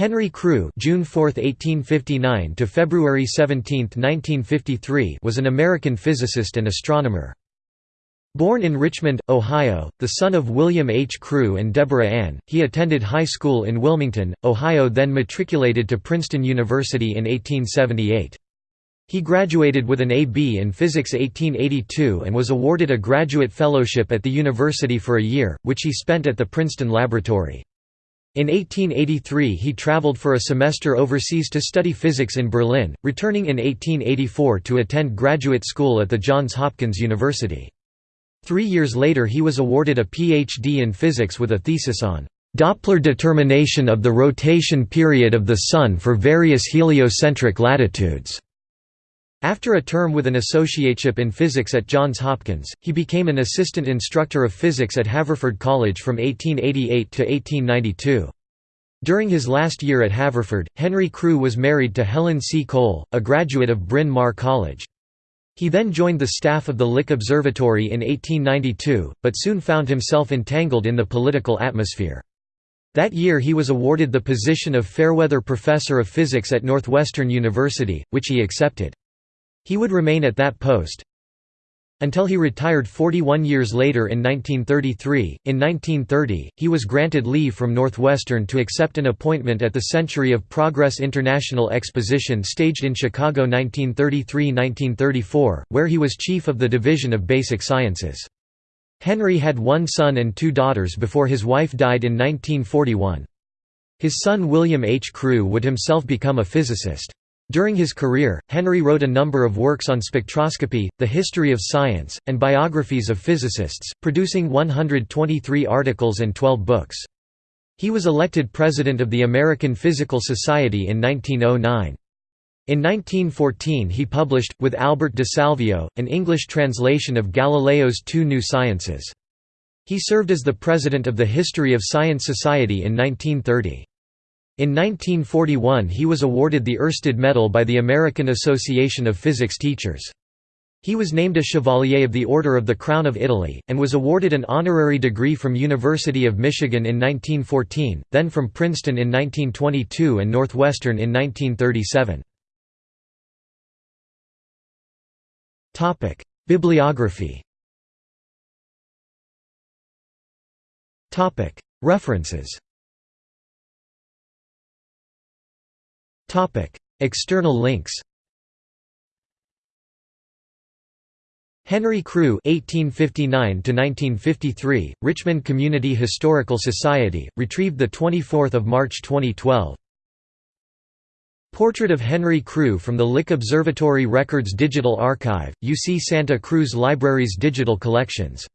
Henry Crew June 4, 1859 to February 17, 1953 was an American physicist and astronomer. Born in Richmond, Ohio, the son of William H. Crew and Deborah Ann, he attended high school in Wilmington, Ohio then matriculated to Princeton University in 1878. He graduated with an A.B. in Physics 1882 and was awarded a graduate fellowship at the university for a year, which he spent at the Princeton Laboratory. In 1883 he traveled for a semester overseas to study physics in Berlin, returning in 1884 to attend graduate school at the Johns Hopkins University. Three years later he was awarded a Ph.D. in physics with a thesis on Doppler determination of the rotation period of the Sun for various heliocentric latitudes. After a term with an associateship in physics at Johns Hopkins, he became an assistant instructor of physics at Haverford College from 1888 to 1892. During his last year at Haverford, Henry Crew was married to Helen C. Cole, a graduate of Bryn Mawr College. He then joined the staff of the Lick Observatory in 1892, but soon found himself entangled in the political atmosphere. That year he was awarded the position of Fayerweather Professor of Physics at Northwestern University, which he accepted. He would remain at that post until he retired 41 years later in 1933. In 1930, he was granted leave from Northwestern to accept an appointment at the Century of Progress International Exposition staged in Chicago 1933–1934, where he was chief of the Division of Basic Sciences. Henry had one son and two daughters before his wife died in 1941. His son William H. Crew would himself become a physicist. During his career, Henry wrote a number of works on spectroscopy, the history of science, and biographies of physicists, producing 123 articles and 12 books. He was elected president of the American Physical Society in 1909. In 1914 he published, with Albert de Salvio, an English translation of Galileo's Two New Sciences. He served as the president of the History of Science Society in 1930. In 1941 he was awarded the Oersted Medal by the American Association of Physics Teachers. He was named a Chevalier of the Order of the Crown of Italy, and was awarded an honorary degree from University of Michigan in 1914, then from Princeton in 1922 and Northwestern in 1937. Bibliography References External links. Henry Crew (1859–1953), Richmond Community Historical Society, retrieved the 24th of March 2012. Portrait of Henry Crew from the Lick Observatory Records Digital Archive, UC Santa Cruz Library's digital collections